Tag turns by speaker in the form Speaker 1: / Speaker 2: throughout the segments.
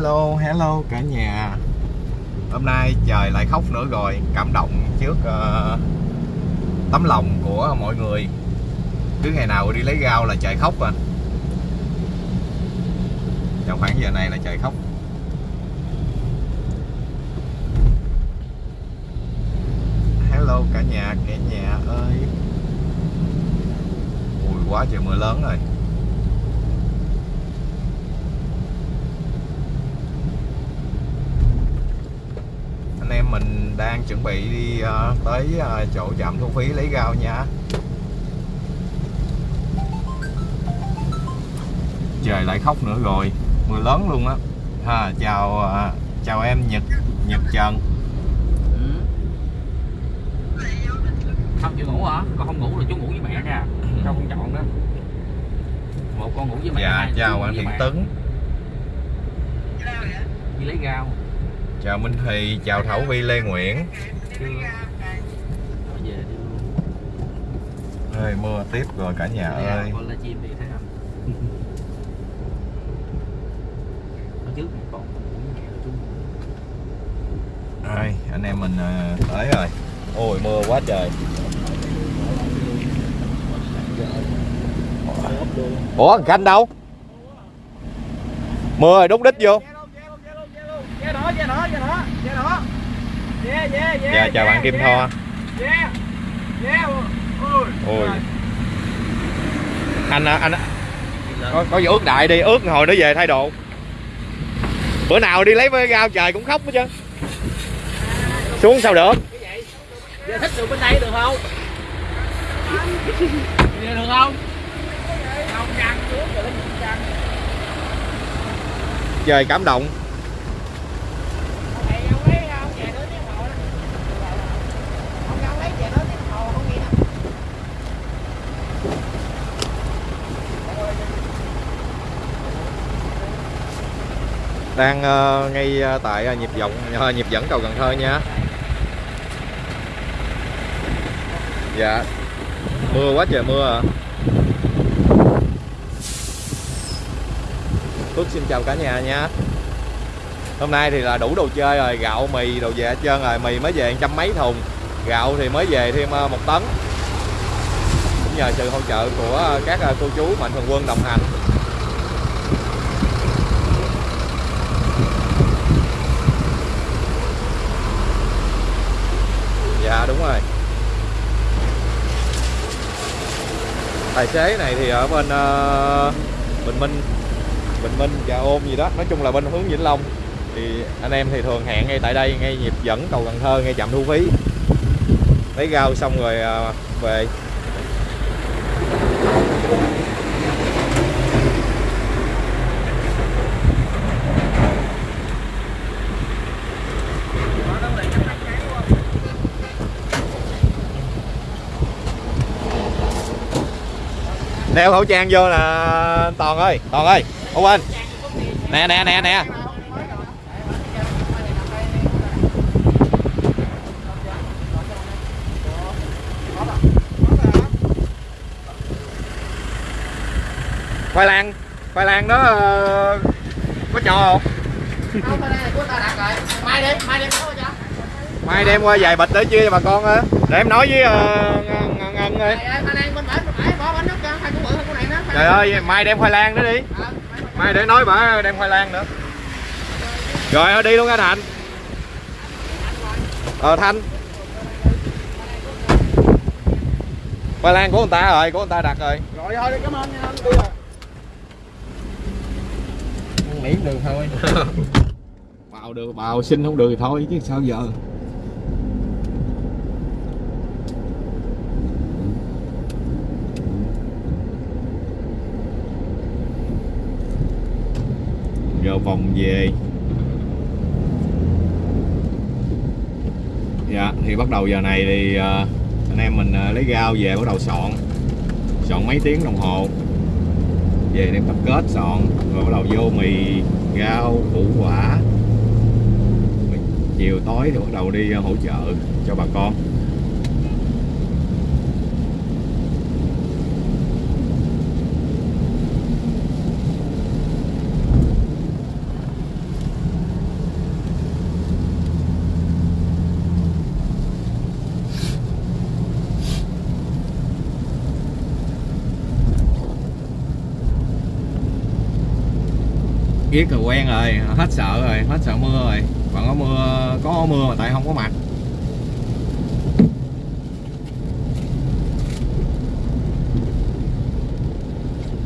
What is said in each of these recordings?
Speaker 1: Hello, hello cả nhà. Hôm nay trời lại khóc nữa rồi. Cảm động trước uh, tấm lòng của mọi người. Cứ ngày nào đi lấy rau là trời khóc à. Trong khoảng giờ này là trời khóc. Hello cả nhà, cả nhà ơi. Ui quá trời mưa lớn rồi anh em mình đang chuẩn bị đi uh, tới uh, chỗ trạm thu phí lấy rau nha. Trời lại khóc nữa rồi mưa lớn luôn á. Ha chào uh, chào em nhật nhật trần.
Speaker 2: Ừ. không chịu ngủ hả? Còn không ngủ là chú ngủ với mẹ nha. Không không chọn đó một con ngủ với mẹ
Speaker 1: dạ chào anh thiện tấn.
Speaker 2: Đi lấy rau
Speaker 1: chào minh thì chào thảo vi lê nguyễn. Ơi mưa tiếp rồi cả nhà
Speaker 2: Đi
Speaker 1: ơi. Ơi, anh em mình ờ, tới rồi. Ôi mưa quá trời. Ủa thằng khanh đâu? Mưa rồi đúc đích vô dạ chào bạn kim tho.
Speaker 3: Ôi.
Speaker 1: ôi anh anh có, có gì ướt đại đi ướt hồi nó về thay đồ bữa nào đi lấy với rau trời cũng khóc hết chứ xuống sao được
Speaker 3: Ve thích được bên đây được không? Ve được không?
Speaker 1: Trời cảm động
Speaker 3: Thầy ông lấy không? Về nữa tiếng hồ đó. Ông ông lấy về nữa tiếng hồ không nghe đâu
Speaker 1: đang ờ, ngay ờ, tại ờ, nhịp vọng nhịp dẫn cầu Cần Thơ nha. Dạ. Mưa quá trời mưa à. Phước xin chào cả nhà nha. Hôm nay thì là đủ đồ chơi rồi, gạo, mì, đồ về hết trơn rồi, mì mới về trăm mấy thùng, gạo thì mới về thêm một tấn. Cũng nhờ sự hỗ trợ của các cô chú mạnh thường quân đồng hành dạ đúng rồi. Tài xế này thì ở bên uh, bình minh bình minh và ôm gì đó. Nói chung là bên hướng vĩnh long. Thì anh em thì thường hẹn ngay tại đây ngay nhịp dẫn cầu cần thơ ngay trạm thu phí. Lấy rau xong rồi uh, về. Đeo khẩu trang vô là toàn ơi toàn ơi không quên nè nè nè nè. Khoai lang khoai lang đó ờ, có cho không?
Speaker 3: Mai đem, mai
Speaker 1: mai đem qua vài bịch để chia cho bà con á để em nói với uh, ngân ngân ơi trời ơi mai đem khoai lang đó đi. Mai để nói bà đem khoai lang nữa. Rồi đi luôn nha thành. Ờ thanh. Khoai lang của người ta rồi của người ta đặt rồi.
Speaker 3: Rồi thôi, cảm ơn nha. anh, Đi rồi.
Speaker 1: miễn được thôi. Bào được bào xin không được thì thôi chứ sao giờ giờ vòng về. Dạ thì bắt đầu giờ này thì uh, anh em mình uh, lấy gao về bắt đầu soạn. Soạn mấy tiếng đồng hồ. Về đem tập kết soạn rồi bắt đầu vô mì gao củ quả. Chiều tối thì bắt đầu đi ờ, hỗ trợ cho bà con. Yết rồi quen rồi, hết sợ rồi, hết sợ mưa rồi. Còn có mưa có mưa mà tại không có mặt.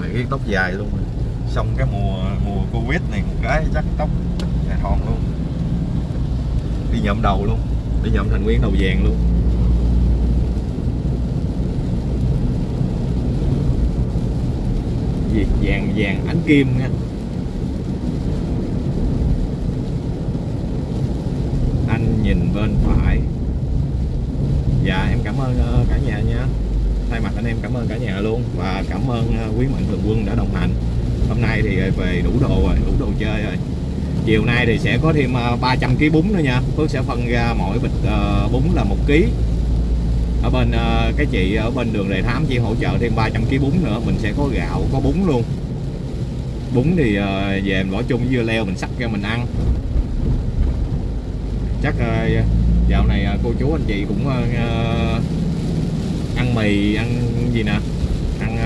Speaker 1: Rồi cái tóc dài luôn. Rồi. xong cái mùa mùa covid này một cái chắc tóc dài thòn luôn. Đi nhậm đầu luôn. Đi nhậm thành nguyên đầu vàng luôn. Gì vàng vàng ánh kim nha anh nhìn bên phải. Dạ em cảm ơn ờ, cả nhà nha. Thay mặt anh em cảm ơn cả nhà luôn và cảm ơn ờ, quý mạnh thường quân đã đồng hành. Hôm nay thì ờ, về đủ đồ rồi, đủ đồ chơi rồi. Chiều nay thì sẽ có thêm 300 kg bún nữa nha. Phước sẽ phân ra mỗi bịch bún là một kg ở bên cái chị ở bên đường Đề Thám chỉ hỗ trợ thêm 300 kg bún nữa, mình sẽ có gạo, có bún luôn. Bún thì về mình bỏ chung với dưa leo mình sắc ra mình ăn chắc ờ, dạo này ờ, cô chú anh chị cũng ờ, ăn mì, ăn gì nè? Ăn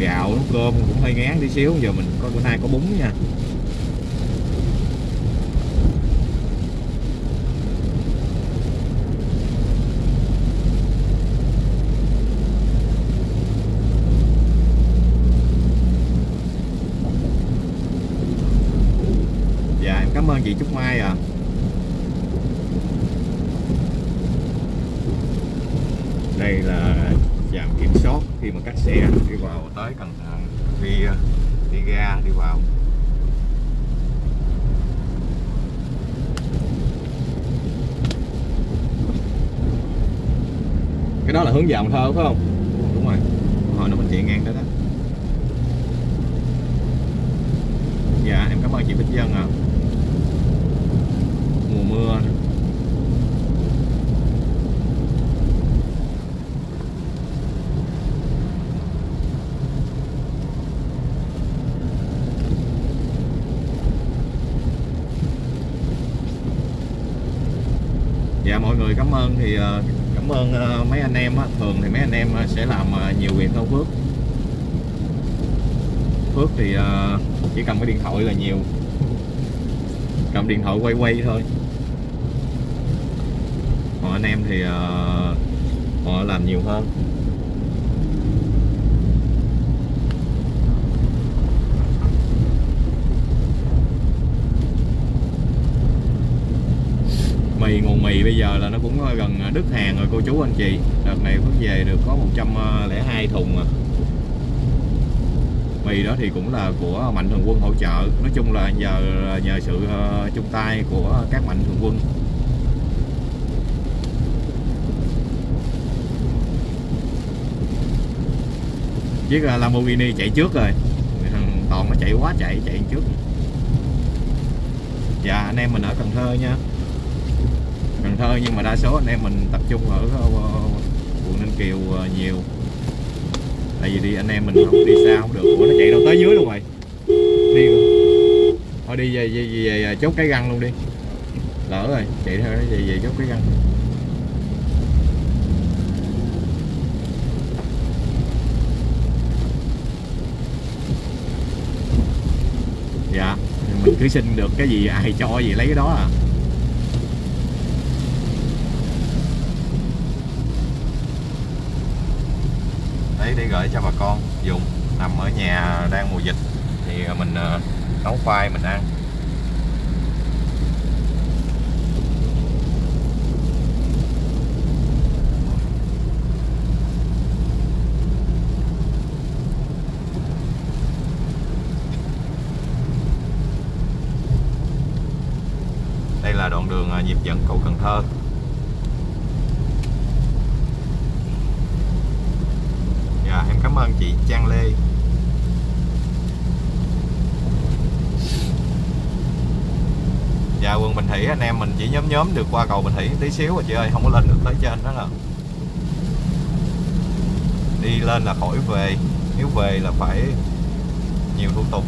Speaker 1: gạo, nấu cơm cũng hơi ngán tí xíu. Giờ mình có bữa nay có bún nha. Dạ em cảm ơn chị Trúc Mai à đây là trạm kiểm soát khi mà các xe đi vào tới Cần Thơ, đi ờ, đi ra đi vào. Cái đó là hướng vào Thơ, phải không? Đúng rồi. Hồi nó mình chạy ngang đó đó. Dạ em cảm ơn chị Bích Dân à mùa mưa. Dạ mọi người cảm ơn thì ờ, cảm ơn ờ, mấy anh em á. Thường thì mấy anh em ờ, sẽ làm nhiều việc hơn Phước. Phước thì chỉ cầm cái điện thoại là nhiều. Cầm điện thoại quay quay thôi. Còn anh em thì họ làm nhiều hơn. Mì, nguồn mì bây giờ là nó cũng ờ, gần ờ, đứt hàng rồi, cô chú anh chị. Đợt này Phước về được có 102 ờ, thùng à. Mì đó thì cũng là của mạnh thường quân hỗ trợ. Nói chung là giờ nhờ sự chung tay của các mạnh thường quân. Chiếc Lamborghini chạy trước rồi. Thằng toàn nó chạy quá, chạy chạy trước. Dạ anh em mình ở Cần Thơ nha. Cần Thơ nhưng mà đa số anh em mình tập trung ở ờ, quận Ninh Kiều ờ, nhiều. Tại vì đi anh em mình không đi xa không được. Ủa nó chạy đâu tới dưới luôn rồi? Đi rồi. thôi đi về, về, về, về chốt cái găng luôn đi. Lỡ rồi chạy theo nó về, về chốt cái găng. Dạ mình cứ xin được cái gì ai cho gì lấy cái đó à. Để gửi cho bà con dùng. Nằm ở nhà đang mùa dịch thì mình ờ, nấu khoai mình ăn. Đây là đoạn đường ờ, nhịp dẫn cầu Cần Thơ Dạ em cảm ơn chị Trang Lê. Dạ quận Bình Thủy, anh em mình chỉ nhóm nhóm được qua cầu Bình Thủy tí xíu rồi chị ơi, Không có lên được tới trên đó là Đi lên là khỏi về, Nếu về là phải nhiều thủ tục.